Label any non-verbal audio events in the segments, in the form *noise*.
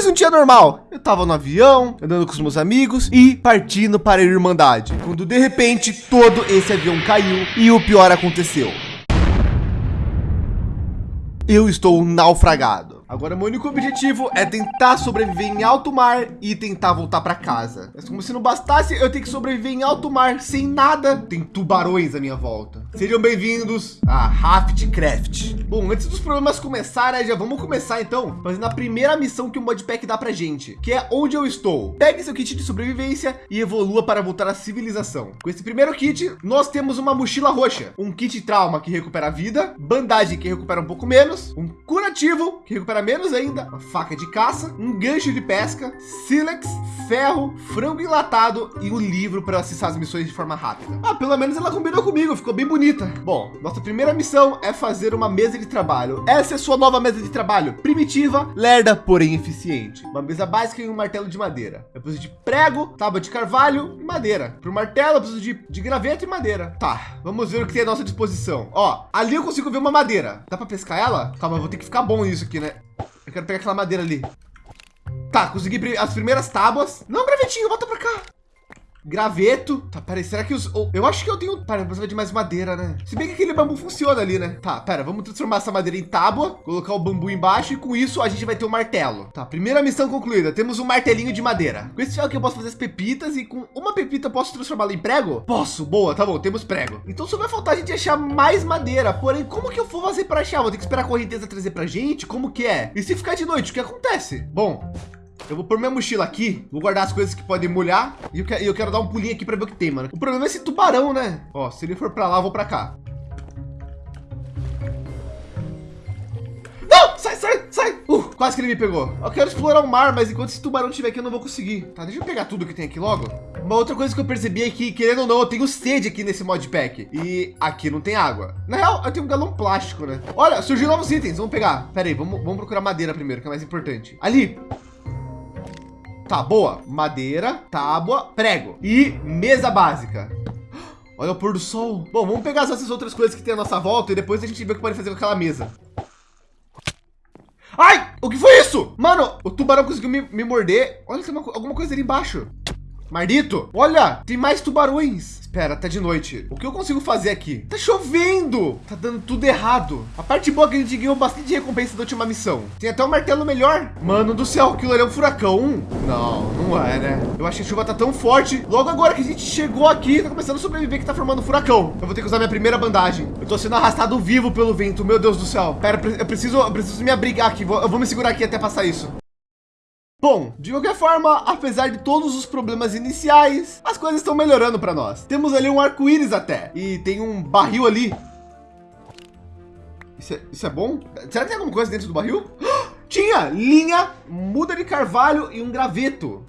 mais um dia normal. Eu tava no avião, andando com os meus amigos e partindo para a Irmandade. Quando de repente todo esse avião caiu e o pior aconteceu. Eu estou naufragado. Agora, meu único objetivo é tentar sobreviver em alto mar e tentar voltar para casa. Mas como se não bastasse, eu tenho que sobreviver em alto mar sem nada. Tem tubarões à minha volta. Sejam bem-vindos a Raftcraft. Bom, antes dos problemas começarem, já vamos começar então fazendo a primeira missão que o modpack dá pra gente, que é onde eu estou. Pegue seu kit de sobrevivência e evolua para voltar à civilização. Com esse primeiro kit, nós temos uma mochila roxa, um kit trauma que recupera a vida, bandagem que recupera um pouco menos, um curativo que recupera menos ainda, faca de caça, um gancho de pesca, sílex, ferro, frango enlatado e um livro para acessar as missões de forma rápida. Ah, pelo menos ela combinou comigo, ficou bem bonita. Bom, nossa primeira missão é fazer uma mesa de trabalho. Essa é sua nova mesa de trabalho, primitiva, lerda, porém eficiente. Uma mesa básica e um martelo de madeira. Eu preciso de prego, tábua de carvalho e madeira. Para o martelo, eu preciso de, de graveto e madeira. Tá, vamos ver o que tem à nossa disposição. Ó, ali eu consigo ver uma madeira. Dá para pescar ela? Calma, eu vou ter que ficar bom isso aqui, né? Eu quero pegar aquela madeira ali. Tá, consegui as primeiras tábuas. Não, gravetinho, volta pra cá. Graveto. Tá, peraí, será que os... Eu acho que eu tenho... Pera, precisa de mais madeira, né? Se bem que aquele bambu funciona ali, né? Tá, pera, vamos transformar essa madeira em tábua, colocar o bambu embaixo e com isso a gente vai ter um martelo. Tá, primeira missão concluída. Temos um martelinho de madeira. Com esse aqui eu posso fazer as pepitas e com uma pepita eu posso transformá-la em prego? Posso, boa, tá bom, temos prego. Então só vai faltar a gente achar mais madeira. Porém, como que eu vou fazer para achar? Vou ter que esperar a correnteza trazer pra gente? Como que é? E se ficar de noite, o que acontece? Bom, eu vou pôr minha mochila aqui, vou guardar as coisas que podem molhar e eu, quero, eu quero dar um pulinho aqui para ver o que tem, mano. O problema é esse tubarão, né? Ó, se ele for para lá, eu vou para cá. Não, sai, sai, sai. Uh, quase que ele me pegou. Eu quero explorar o mar, mas enquanto esse tubarão estiver aqui, eu não vou conseguir. Tá, deixa eu pegar tudo que tem aqui logo. Uma outra coisa que eu percebi é que, querendo ou não, eu tenho sede aqui nesse modpack. E aqui não tem água. Na real, eu tenho um galão plástico, né? Olha, surgiu novos itens. Vamos pegar. Pera aí, vamos, vamos procurar madeira primeiro, que é mais importante. Ali, Tá, boa. Madeira, tábua, prego e mesa básica. Olha o pôr do sol. Bom, vamos pegar essas outras coisas que tem à nossa volta e depois a gente vê o que pode fazer com aquela mesa. Ai, o que foi isso? Mano, o tubarão conseguiu me, me morder. Olha, tem uma, alguma coisa ali embaixo. Mardito, olha, tem mais tubarões. Espera, tá de noite. O que eu consigo fazer aqui? Tá chovendo. Tá dando tudo errado. A parte boa é que a gente ganhou bastante recompensa da última missão. Tem até um martelo melhor. Mano do céu, aquilo ali é um furacão. Não, não é, né? Eu acho que a chuva tá tão forte. Logo agora que a gente chegou aqui, tá começando a sobreviver que tá formando um furacão. Eu vou ter que usar minha primeira bandagem. Eu tô sendo arrastado vivo pelo vento. Meu Deus do céu. Pera, eu preciso, eu preciso me abrigar aqui. Eu vou me segurar aqui até passar isso. Bom, de qualquer forma, apesar de todos os problemas iniciais, as coisas estão melhorando para nós. Temos ali um arco-íris até e tem um barril ali. Isso é, isso é, bom? Será que tem alguma coisa dentro do barril? Tinha linha, muda de carvalho e um graveto.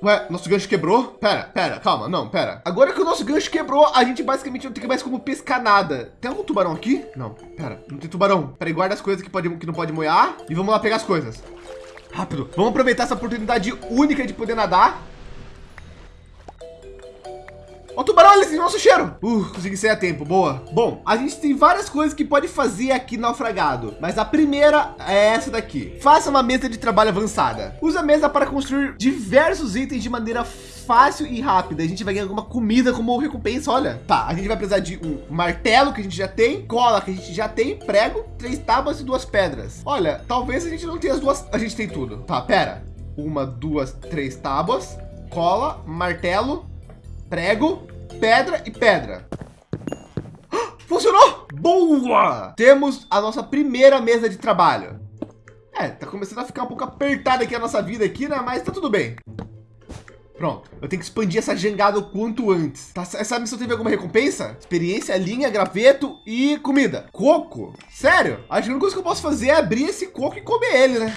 Ué, nosso gancho quebrou? Pera, pera, calma, não, pera. Agora que o nosso gancho quebrou, a gente basicamente não tem mais como pescar nada. Tem algum tubarão aqui? Não, pera, não tem tubarão. Peraí, guarda as coisas que, pode, que não pode moiar e vamos lá pegar as coisas. Rápido. Vamos aproveitar essa oportunidade única de poder nadar. O tubarão, ele tem nosso cheiro. Uh, consegui sair a tempo, boa. Bom, a gente tem várias coisas que pode fazer aqui naufragado, mas a primeira é essa daqui. Faça uma mesa de trabalho avançada. Use a mesa para construir diversos itens de maneira fácil e rápida. A gente vai ganhar alguma comida como recompensa, olha. Tá, a gente vai precisar de um martelo que a gente já tem, cola que a gente já tem, prego, três tábuas e duas pedras. Olha, talvez a gente não tenha as duas, a gente tem tudo. Tá, pera. Uma, duas, três tábuas, cola, martelo, prego, pedra e pedra. Funcionou! Boa! Temos a nossa primeira mesa de trabalho. É, tá começando a ficar um pouco apertada aqui a nossa vida aqui, né? Mas tá tudo bem. Pronto, eu tenho que expandir essa jangada o quanto antes. Tá, essa missão teve alguma recompensa? Experiência, linha, graveto e comida. Coco? Sério? Acho que a única coisa que eu posso fazer é abrir esse coco e comer ele, né?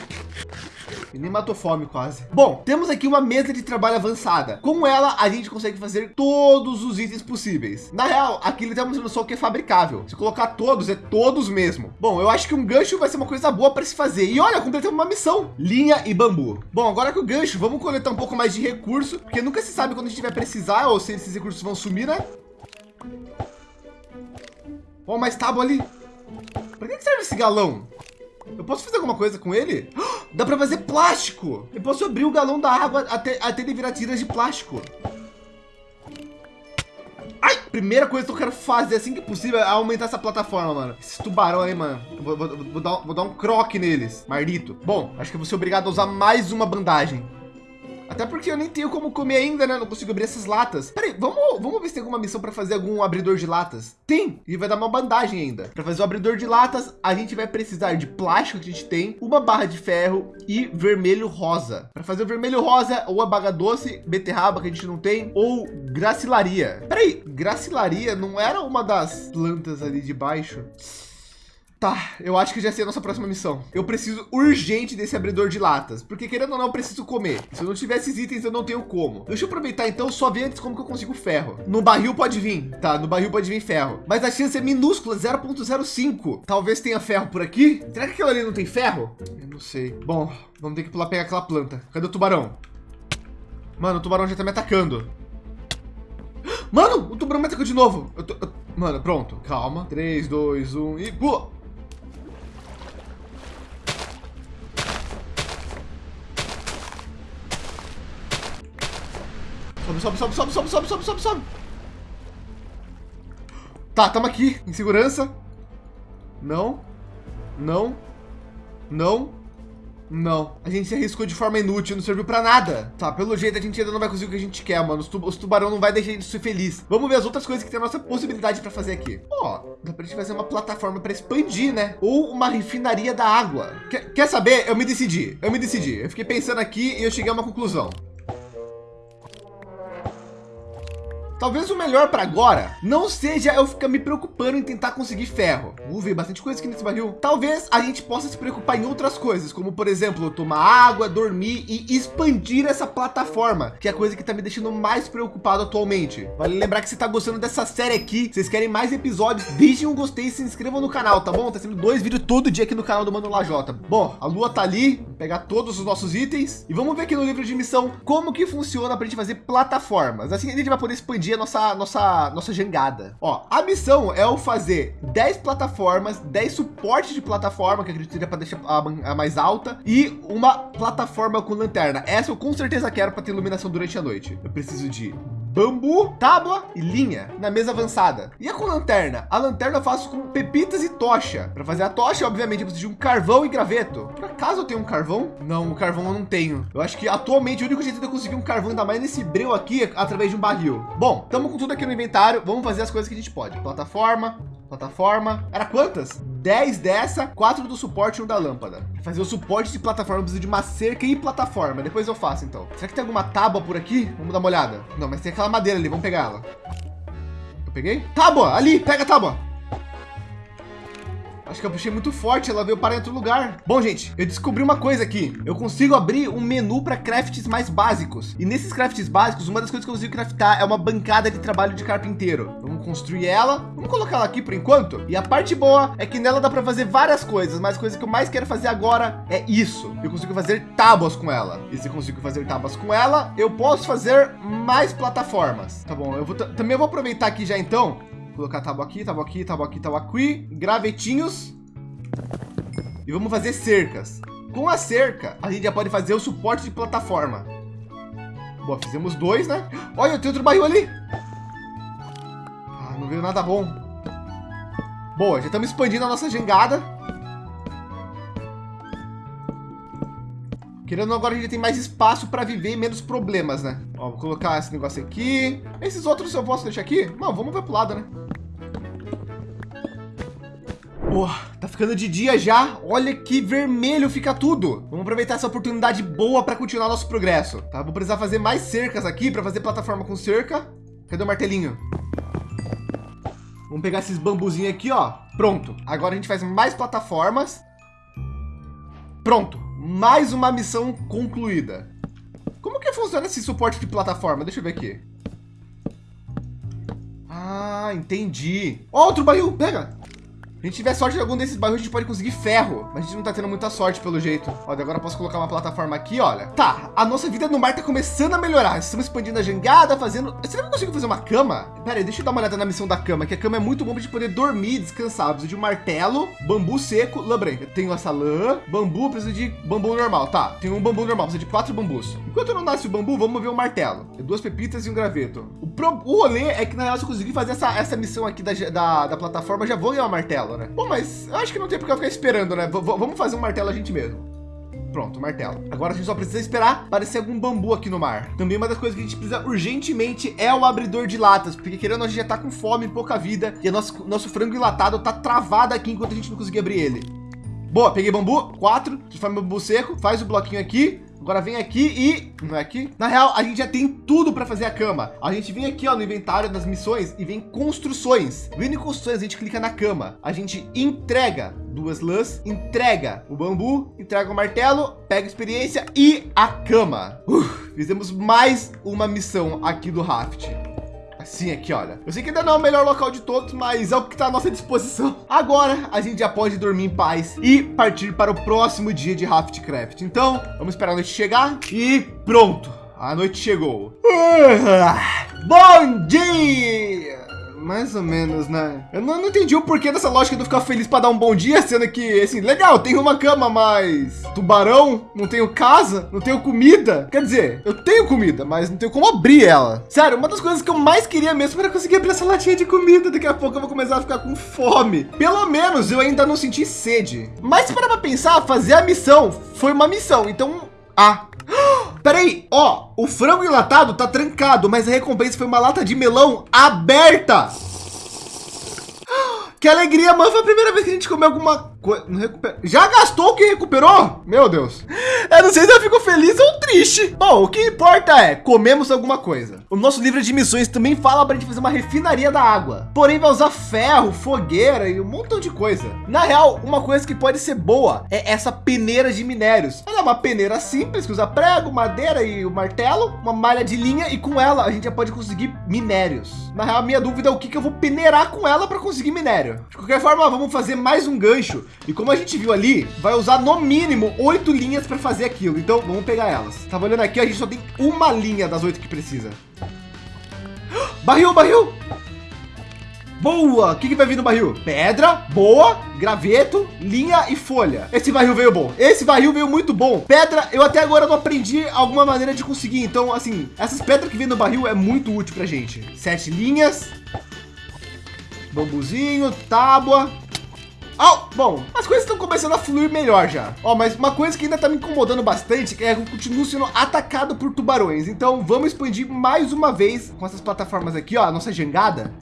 E nem matou fome quase. Bom, temos aqui uma mesa de trabalho avançada. Com ela, a gente consegue fazer todos os itens possíveis. Na real, aqui ele está mostrando só o que é fabricável. Se colocar todos, é todos mesmo. Bom, eu acho que um gancho vai ser uma coisa boa para se fazer. E olha, completamos uma missão. Linha e bambu. Bom, agora que o gancho, vamos coletar um pouco mais de recurso, porque nunca se sabe quando a gente vai precisar ou se esses recursos vão sumir, né? Ó, mais tábua ali. Para que serve esse galão? Eu posso fazer alguma coisa com ele? *gasps* Dá para fazer plástico. Eu posso abrir o galão da água até, até ele virar tiras de plástico. Ai, primeira coisa que eu quero fazer assim que possível é aumentar essa plataforma, mano. Esses tubarão aí, mano. Vou, vou, vou, dar, vou dar um croque neles. Mardito. Bom, acho que eu vou ser obrigado a usar mais uma bandagem. Até porque eu nem tenho como comer ainda, né? Não consigo abrir essas latas. Peraí, vamos, vamos ver se tem alguma missão para fazer algum abridor de latas. Tem, e vai dar uma bandagem ainda. Para fazer o abridor de latas, a gente vai precisar de plástico que a gente tem, uma barra de ferro e vermelho rosa. Para fazer o vermelho rosa, ou a baga doce, beterraba que a gente não tem, ou gracilaria. Peraí, gracilaria não era uma das plantas ali de baixo? Tá, eu acho que já sei a nossa próxima missão. Eu preciso urgente desse abridor de latas, porque querendo ou não, eu preciso comer. Se eu não tiver esses itens, eu não tenho como. Deixa eu aproveitar então, só ver antes como que eu consigo ferro. No barril pode vir, tá? No barril pode vir ferro, mas a chance é minúscula, 0.05. Talvez tenha ferro por aqui. Será que aquilo ali não tem ferro? Eu não sei. Bom, vamos ter que pular pegar aquela planta. Cadê o tubarão? Mano, o tubarão já tá me atacando. Mano, o tubarão me atacou de novo. Eu tô. Mano, pronto. Calma. 3, 2, 1 e pula. Sobe, sobe, sobe, sobe, sobe, sobe, sobe, sobe, sobe. Tá, estamos aqui, em segurança. Não. Não. Não. Não. A gente se arriscou de forma inútil, não serviu para nada. Tá, pelo jeito a gente ainda não vai conseguir o que a gente quer, mano. Os, tu os tubarão não vai deixar a gente ser feliz. Vamos ver as outras coisas que tem a nossa possibilidade para fazer aqui. Ó, dá pra gente fazer uma plataforma para expandir, né? Ou uma refinaria da água. Quer saber? Eu me decidi. Eu me decidi. Eu fiquei pensando aqui e eu cheguei a uma conclusão. Talvez o melhor para agora não seja eu ficar me preocupando em tentar conseguir ferro. Vou ver bastante coisa aqui nesse barril. Talvez a gente possa se preocupar em outras coisas, como por exemplo, tomar água, dormir e expandir essa plataforma, que é a coisa que está me deixando mais preocupado atualmente. Vale lembrar que você está gostando dessa série aqui, vocês querem mais episódios, deixem um gostei e se inscrevam no canal, tá bom? Tá sendo dois vídeos todo dia aqui no canal do Mano Lajota. Bom, a lua tá ali, pegar todos os nossos itens e vamos ver aqui no livro de missão como que funciona para a gente fazer plataformas. Assim a gente vai poder expandir a nossa, nossa, nossa jangada. Ó, a missão é o fazer 10 plataformas, 10 suportes de plataforma, que acredito que para deixar a, a, mais alta, e uma plataforma com lanterna. Essa eu com certeza quero para ter iluminação durante a noite. Eu preciso de bambu, tábua e linha na mesa avançada. E a com lanterna? A lanterna eu faço com pepitas e tocha. Para fazer a tocha, obviamente, eu preciso de um carvão e graveto. Por acaso eu tenho um carvão? Não, o carvão eu não tenho. Eu acho que atualmente o único jeito de eu conseguir um carvão, ainda mais nesse breu aqui, é através de um barril. Bom, estamos com tudo aqui no inventário. Vamos fazer as coisas que a gente pode. Plataforma, plataforma. Era quantas? 10 dessa, 4 do suporte e um da lâmpada. Fazer o suporte de plataforma, eu preciso de uma cerca e plataforma. Depois eu faço, então. Será que tem alguma tábua por aqui? Vamos dar uma olhada. Não, mas tem aquela madeira ali. Vamos pegar ela. Eu peguei? Tábua! Ali! Pega a tábua! Acho que eu puxei muito forte, ela veio para outro lugar. Bom, gente, eu descobri uma coisa aqui. Eu consigo abrir um menu para crafts mais básicos. E nesses crafts básicos, uma das coisas que eu consigo craftar é uma bancada de trabalho de carpinteiro. Vamos construir ela. Vamos colocar ela aqui por enquanto. E a parte boa é que nela dá para fazer várias coisas, mas a coisa que eu mais quero fazer agora é isso. Eu consigo fazer tábuas com ela. E se eu consigo fazer tábuas com ela, eu posso fazer mais plataformas. Tá bom, eu vou também vou aproveitar aqui já então colocar tábua aqui, tábua aqui, tábua aqui, tábua aqui, gravetinhos. E vamos fazer cercas. Com a cerca, a gente já pode fazer o suporte de plataforma. Boa, fizemos dois, né? Olha, tem outro barril ali. Ah, não veio nada bom. Boa, já estamos expandindo a nossa jangada. Querendo agora a gente tem mais espaço para viver e menos problemas, né? Ó, vou colocar esse negócio aqui. Esses outros eu posso deixar aqui? Não, vamos ver pro lado, né? Boa, tá ficando de dia já. Olha que vermelho fica tudo. Vamos aproveitar essa oportunidade boa para continuar nosso progresso. Tá, vou precisar fazer mais cercas aqui para fazer plataforma com cerca. Cadê o martelinho? Vamos pegar esses bambuzinhos aqui, ó. Pronto. Agora a gente faz mais plataformas. Pronto. Mais uma missão concluída. Como que funciona esse suporte de plataforma? Deixa eu ver aqui. Ah, entendi. Outro barril, pega. A gente tiver sorte de algum desses bairros, a gente pode conseguir ferro. Mas a gente não tá tendo muita sorte pelo jeito. Olha, agora eu posso colocar uma plataforma aqui, olha. Tá, a nossa vida no mar tá começando a melhorar. Estamos expandindo a jangada, fazendo... Será que eu consigo fazer uma cama? Pera aí, deixa eu dar uma olhada na missão da cama, que a cama é muito bom pra gente poder dormir, descansar. Eu preciso de um martelo, bambu seco, lã branca. Tenho essa lã, bambu, preciso de bambu normal. Tá, tem um bambu normal, preciso de quatro bambus. Enquanto não nasce o bambu, vamos ver o martelo. É duas pepitas e um graveto. O, pro... o rolê é que na real, se eu conseguir fazer essa, essa missão aqui da, da, da plataforma, já vou ganhar o martelo, né? Bom, mas eu acho que não tem porque eu ficar esperando, né? V vamos fazer um martelo a gente mesmo. Pronto, martelo. Agora a gente só precisa esperar aparecer algum bambu aqui no mar. Também uma das coisas que a gente precisa urgentemente é o abridor de latas, porque querendo a gente já tá com fome, pouca vida e nosso, nosso frango enlatado tá travado aqui enquanto a gente não conseguir abrir ele. Boa, peguei bambu, quatro, transforma bambu seco, faz o bloquinho aqui, Agora vem aqui e não é aqui. Na real, a gente já tem tudo para fazer a cama. A gente vem aqui ó, no inventário das missões e vem construções. Vindo em construções, a gente clica na cama. A gente entrega duas lãs, entrega o bambu, entrega o martelo, pega experiência e a cama. Fizemos mais uma missão aqui do Raft. Assim aqui, olha. Eu sei que ainda não é o melhor local de todos, mas é o que está à nossa disposição. *laughs* Agora a gente já pode dormir em paz e partir para o próximo dia de Raftcraft. Então, vamos esperar a noite chegar e pronto. A noite chegou. *laughs* Bom dia! Mais ou menos, né? Eu não, não, entendi o porquê dessa lógica de eu ficar feliz para dar um bom dia, sendo que, assim, legal, tenho uma cama, mas tubarão, não tenho casa, não tenho comida. Quer dizer, eu tenho comida, mas não tenho como abrir ela. Sério, uma das coisas que eu mais queria mesmo era conseguir abrir essa latinha de comida. Daqui a pouco eu vou começar a ficar com fome. Pelo menos eu ainda não senti sede. Mas para pensar, fazer a missão foi uma missão. Então, ah, *gasps* Peraí, ó, o frango enlatado tá trancado, mas a recompensa foi uma lata de melão aberta. *gasps* Que alegria, mano. Foi a primeira vez que a gente comeu alguma coisa. Já gastou o que recuperou? Meu Deus. Eu não sei se eu fico feliz ou triste. Bom, o que importa é comemos alguma coisa. O nosso livro de missões também fala para a gente fazer uma refinaria da água. Porém, vai usar ferro, fogueira e um montão de coisa. Na real, uma coisa que pode ser boa é essa peneira de minérios. Ela é uma peneira simples que usa prego, madeira e o martelo, uma malha de linha e com ela a gente já pode conseguir minérios. Na real, a minha dúvida é o que, que eu vou peneirar com ela para conseguir minério. De qualquer forma, vamos fazer mais um gancho. E como a gente viu ali, vai usar no mínimo oito linhas para fazer aquilo. Então vamos pegar elas. Tava olhando aqui, a gente só tem uma linha das oito que precisa. *gasps* Barril, barril. Boa! O que, que vai vir no barril? Pedra, boa, graveto, linha e folha. Esse barril veio bom. Esse barril veio muito bom. Pedra, eu até agora não aprendi alguma maneira de conseguir. Então, assim, essas pedras que vem no barril é muito útil pra gente. Sete linhas, bambuzinho, tábua. Oh, bom, as coisas estão começando a fluir melhor já. Ó, mas uma coisa que ainda está me incomodando bastante é que eu continuo sendo atacado por tubarões. Então vamos expandir mais uma vez com essas plataformas aqui, ó, a nossa jangada.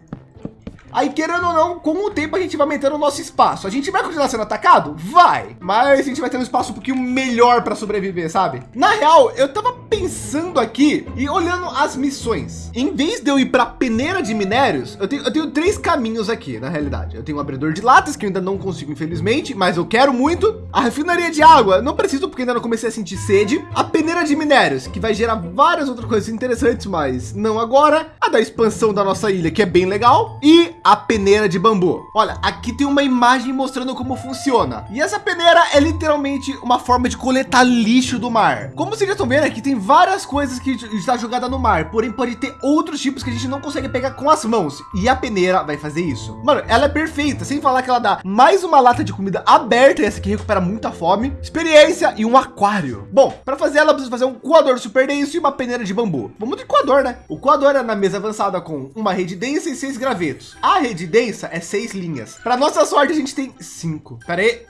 Aí, querendo ou não, com o tempo a gente vai aumentando o nosso espaço. A gente vai continuar sendo atacado? Vai. Mas a gente vai ter um espaço um pouquinho melhor para sobreviver, sabe? Na real, eu tava pensando aqui e olhando as missões. Em vez de eu ir para peneira de minérios, eu tenho, eu tenho três caminhos aqui, na realidade. Eu tenho um abridor de latas, que eu ainda não consigo, infelizmente, mas eu quero muito. A refinaria de água, não preciso, porque ainda não comecei a sentir sede. A peneira de minérios, que vai gerar várias outras coisas interessantes, mas não agora. A da expansão da nossa ilha, que é bem legal. E a peneira de bambu. Olha, aqui tem uma imagem mostrando como funciona. E essa peneira é literalmente uma forma de coletar lixo do mar. Como vocês já estão vendo aqui, tem várias coisas que está jogada no mar, porém pode ter outros tipos que a gente não consegue pegar com as mãos. E a peneira vai fazer isso. Mano, ela é perfeita, sem falar que ela dá mais uma lata de comida aberta, essa aqui recupera muita fome, experiência e um aquário. Bom, para fazer ela, precisa fazer um coador super denso e uma peneira de bambu. Vamos de coador, né? O coador é na mesa avançada com uma rede densa e seis gravetos. A a rede densa é seis linhas. Para nossa sorte, a gente tem cinco. Pera aí.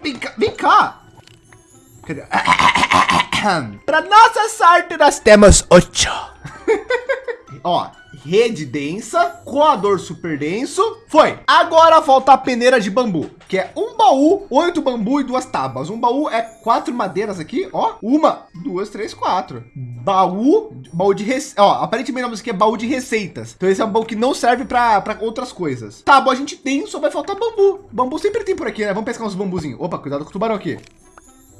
Vem cá. Vem cá. Cadê? *coughs* Para nossa sorte, nós temos oito. *laughs* Ó, rede densa, coador super denso. Foi. Agora falta a peneira de bambu, que é um baú, oito bambu e duas tábuas. Um baú é quatro madeiras aqui, ó. Uma, duas, três, quatro. Baú, baú de receita. Ó, aparentemente isso aqui é baú de receitas. Então esse é um baú que não serve para outras coisas. Tábua a gente tem, só vai faltar bambu. Bambu sempre tem por aqui, né? Vamos pescar uns bambuzinhos. Opa, cuidado com o tubarão aqui.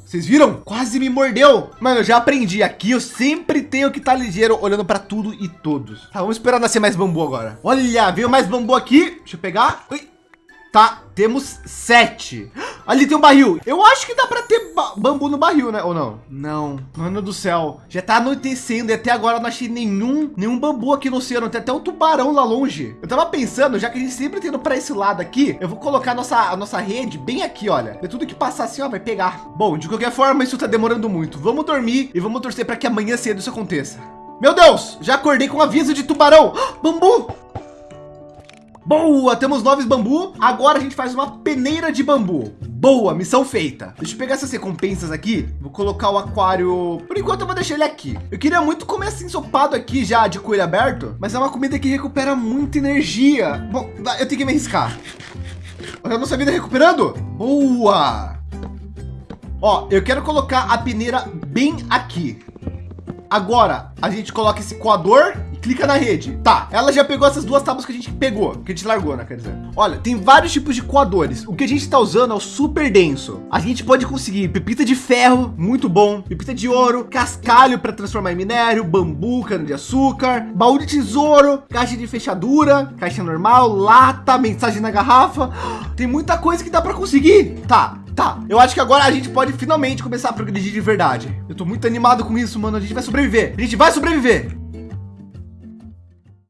Vocês viram? Quase me mordeu. Mano, eu já aprendi aqui. Eu sempre tenho que estar tá ligeiro olhando para tudo e todos. Tá, vamos esperar nascer mais bambu agora. Olha, veio mais bambu aqui. Deixa eu pegar. Ui. Tá, temos sete. Ali tem um barril. Eu acho que dá para ter ba bambu no barril, né? Ou não? Não. Mano do céu. Já tá anoitecendo e até agora eu não achei nenhum, nenhum bambu aqui no oceano. Tem até um tubarão lá longe. Eu tava pensando, já que a gente sempre tendo para esse lado aqui, eu vou colocar a nossa, a nossa rede bem aqui, olha. É tudo que passar assim, ó, vai pegar. Bom, de qualquer forma, isso tá demorando muito. Vamos dormir e vamos torcer para que amanhã cedo isso aconteça. Meu Deus, já acordei com aviso de tubarão. Bambu! Boa, temos nove bambu. Agora a gente faz uma peneira de bambu. Boa, missão feita. Deixa eu pegar essas recompensas aqui. Vou colocar o aquário. Por enquanto eu vou deixar ele aqui. Eu queria muito comer assim ensopado aqui já de coelho aberto, mas é uma comida que recupera muita energia. Bom, eu tenho que me arriscar. Olha a nossa vida recuperando. Boa. Ó, eu quero colocar a peneira bem aqui. Agora a gente coloca esse coador e clica na rede. Tá, ela já pegou essas duas tábuas que a gente pegou, que a gente largou, né? Quer dizer, olha, tem vários tipos de coadores. O que a gente está usando é o super denso. A gente pode conseguir pepita de ferro, muito bom, pepita de ouro, cascalho para transformar em minério, bambu, cana de açúcar, baú de tesouro, caixa de fechadura, caixa normal, lata, mensagem na garrafa. *gasps* Tem muita coisa que dá para conseguir. Tá, Tá, eu acho que agora a gente pode finalmente começar a progredir de verdade. Eu tô muito animado com isso, mano. A gente vai sobreviver. A gente vai sobreviver.